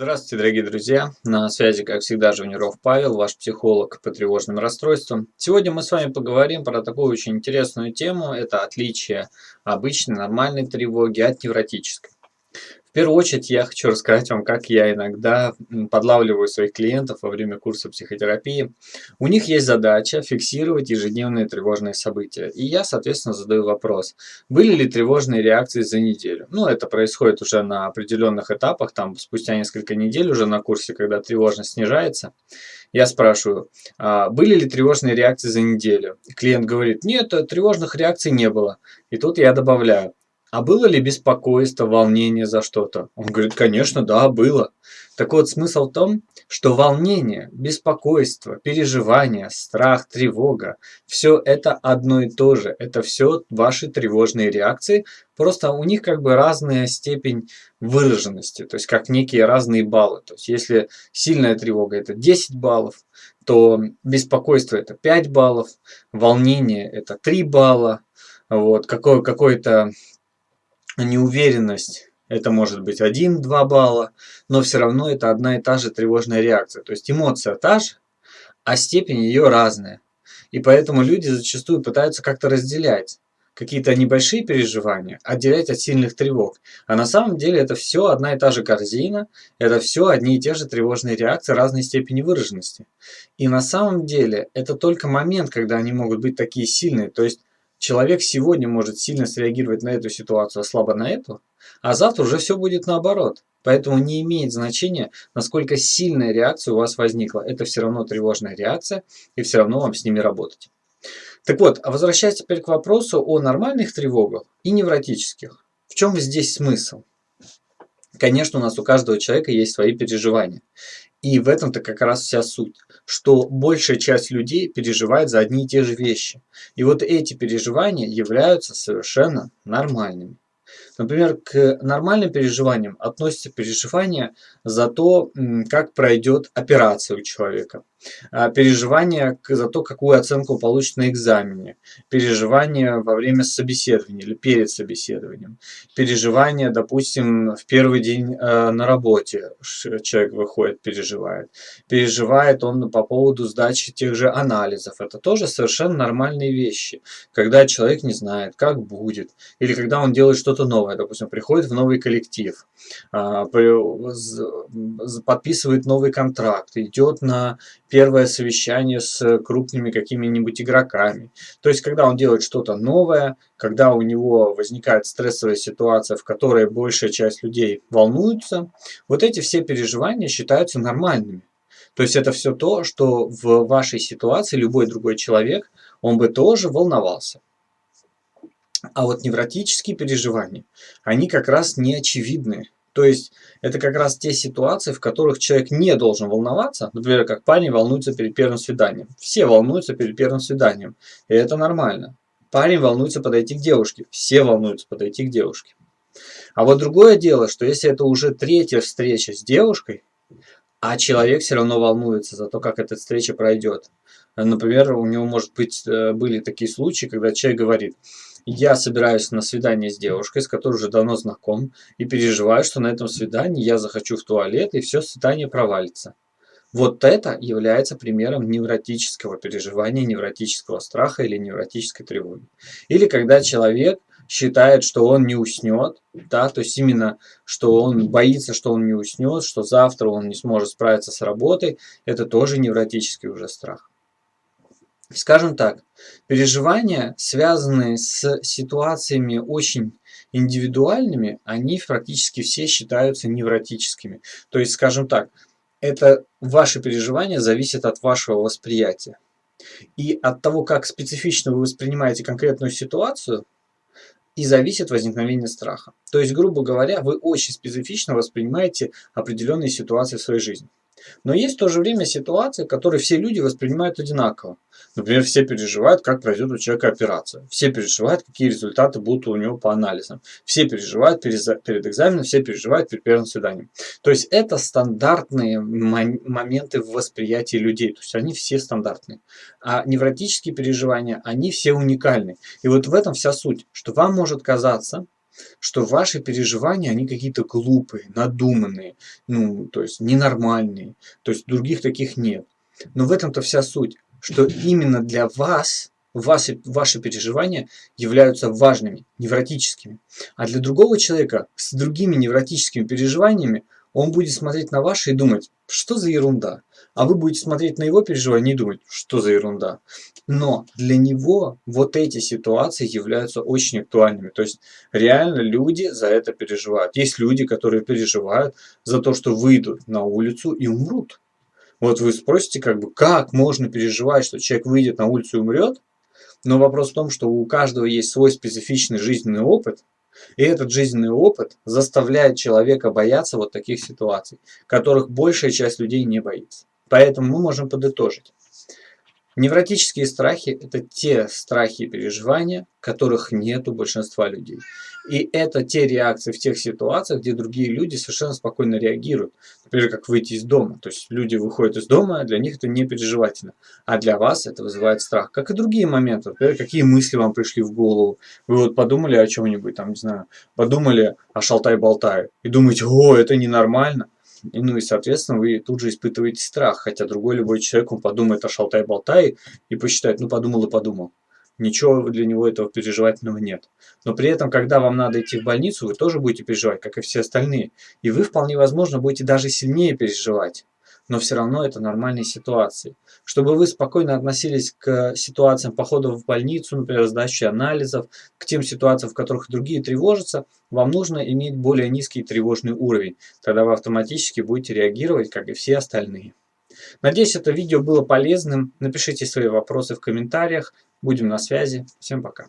Здравствуйте, дорогие друзья! На связи, как всегда, Жуниров Павел, ваш психолог по тревожным расстройствам. Сегодня мы с вами поговорим про такую очень интересную тему. Это отличие обычной нормальной тревоги от невротической. В первую очередь я хочу рассказать вам, как я иногда подлавливаю своих клиентов во время курса психотерапии. У них есть задача фиксировать ежедневные тревожные события. И я, соответственно, задаю вопрос, были ли тревожные реакции за неделю. Ну, это происходит уже на определенных этапах, там спустя несколько недель уже на курсе, когда тревожность снижается. Я спрашиваю, а были ли тревожные реакции за неделю? Клиент говорит, нет, тревожных реакций не было. И тут я добавляю, а было ли беспокойство, волнение за что-то? Он говорит, конечно, да, было. Так вот, смысл в том, что волнение, беспокойство, переживание, страх, тревога, все это одно и то же. Это все ваши тревожные реакции, просто у них как бы разная степень выраженности, то есть как некие разные баллы. То есть если сильная тревога это 10 баллов, то беспокойство это 5 баллов, волнение это 3 балла, вот, какое, какое-то неуверенность, это может быть 1-2 балла, но все равно это одна и та же тревожная реакция. То есть эмоция та же, а степень ее разная. И поэтому люди зачастую пытаются как-то разделять какие-то небольшие переживания, отделять от сильных тревог. А на самом деле это все одна и та же корзина, это все одни и те же тревожные реакции разной степени выраженности. И на самом деле это только момент, когда они могут быть такие сильные. То есть Человек сегодня может сильно среагировать на эту ситуацию, а слабо на эту, а завтра уже все будет наоборот. Поэтому не имеет значения, насколько сильная реакция у вас возникла. Это все равно тревожная реакция, и все равно вам с ними работать. Так вот, а возвращаясь теперь к вопросу о нормальных тревогах и невротических. В чем здесь смысл? Конечно, у нас у каждого человека есть свои переживания. И в этом-то как раз вся суть, что большая часть людей переживает за одни и те же вещи. И вот эти переживания являются совершенно нормальными. Например, к нормальным переживаниям относятся переживания за то, как пройдет операция у человека, переживания за то, какую оценку получит на экзамене, переживания во время собеседования или перед собеседованием, переживания, допустим, в первый день э, на работе человек выходит, переживает, переживает он по поводу сдачи тех же анализов. Это тоже совершенно нормальные вещи, когда человек не знает, как будет, или когда он делает что-то новое. Новое, допустим, приходит в новый коллектив, а, подписывает новый контракт, идет на первое совещание с крупными какими-нибудь игроками. То есть, когда он делает что-то новое, когда у него возникает стрессовая ситуация, в которой большая часть людей волнуются, вот эти все переживания считаются нормальными. То есть это все то, что в вашей ситуации любой другой человек, он бы тоже волновался. А вот невротические переживания, они как раз не очевидны. То есть это как раз те ситуации, в которых человек не должен волноваться. Например, как парень волнуется перед первым свиданием. Все волнуются перед первым свиданием. И это нормально. Парень волнуется подойти к девушке. Все волнуются подойти к девушке. А вот другое дело, что если это уже третья встреча с девушкой, а человек все равно волнуется за то, как эта встреча пройдет. Например, у него, может быть, э, были такие случаи, когда человек говорит, я собираюсь на свидание с девушкой, с которой уже давно знаком, и переживаю, что на этом свидании я захочу в туалет, и все свидание провалится. Вот это является примером невротического переживания, невротического страха или невротической тревоги. Или когда человек считает, что он не уснет, да, то есть именно, что он боится, что он не уснет, что завтра он не сможет справиться с работой, это тоже невротический уже страх. Скажем так, переживания, связанные с ситуациями очень индивидуальными, они практически все считаются невротическими. То есть, скажем так, это ваши переживания зависят от вашего восприятия. И от того, как специфично вы воспринимаете конкретную ситуацию, и зависит возникновение страха. То есть, грубо говоря, вы очень специфично воспринимаете определенные ситуации в своей жизни. Но есть в то же время ситуации, которые все люди воспринимают одинаково. Например, все переживают, как пройдет у человека операция. Все переживают, какие результаты будут у него по анализам. Все переживают перед экзаменом, все переживают перед первым свиданием. То есть это стандартные моменты в восприятии людей. То есть они все стандартные. А невротические переживания, они все уникальны. И вот в этом вся суть, что вам может казаться, что ваши переживания, они какие-то глупые, надуманные, ну, то есть ненормальные, то есть других таких нет. Но в этом-то вся суть, что именно для вас ваши, ваши переживания являются важными, невротическими. А для другого человека с другими невротическими переживаниями он будет смотреть на ваши и думать, что за ерунда. А вы будете смотреть на его переживания и думать, что за ерунда. Но для него вот эти ситуации являются очень актуальными. То есть реально люди за это переживают. Есть люди, которые переживают за то, что выйдут на улицу и умрут. Вот вы спросите, как бы, как можно переживать, что человек выйдет на улицу и умрет? Но вопрос в том, что у каждого есть свой специфичный жизненный опыт, и этот жизненный опыт заставляет человека бояться вот таких ситуаций, которых большая часть людей не боится. Поэтому мы можем подытожить. Невротические страхи – это те страхи и переживания, которых нет у большинства людей. И это те реакции в тех ситуациях, где другие люди совершенно спокойно реагируют. Например, как выйти из дома. То есть люди выходят из дома, а для них это не переживательно. А для вас это вызывает страх. Как и другие моменты. Например, какие мысли вам пришли в голову. Вы вот подумали о чем-нибудь, там, не знаю, подумали о шалтай-болтай. И думаете, о, это ненормально. Ну и, соответственно, вы тут же испытываете страх, хотя другой любой человек, он подумает о шалтай-болтай и посчитает, ну подумал и подумал. Ничего для него этого переживательного нет. Но при этом, когда вам надо идти в больницу, вы тоже будете переживать, как и все остальные. И вы, вполне возможно, будете даже сильнее переживать но все равно это нормальные ситуации. Чтобы вы спокойно относились к ситуациям похода в больницу, например, сдачи анализов, к тем ситуациям, в которых другие тревожатся, вам нужно иметь более низкий тревожный уровень. Тогда вы автоматически будете реагировать, как и все остальные. Надеюсь, это видео было полезным. Напишите свои вопросы в комментариях. Будем на связи. Всем пока.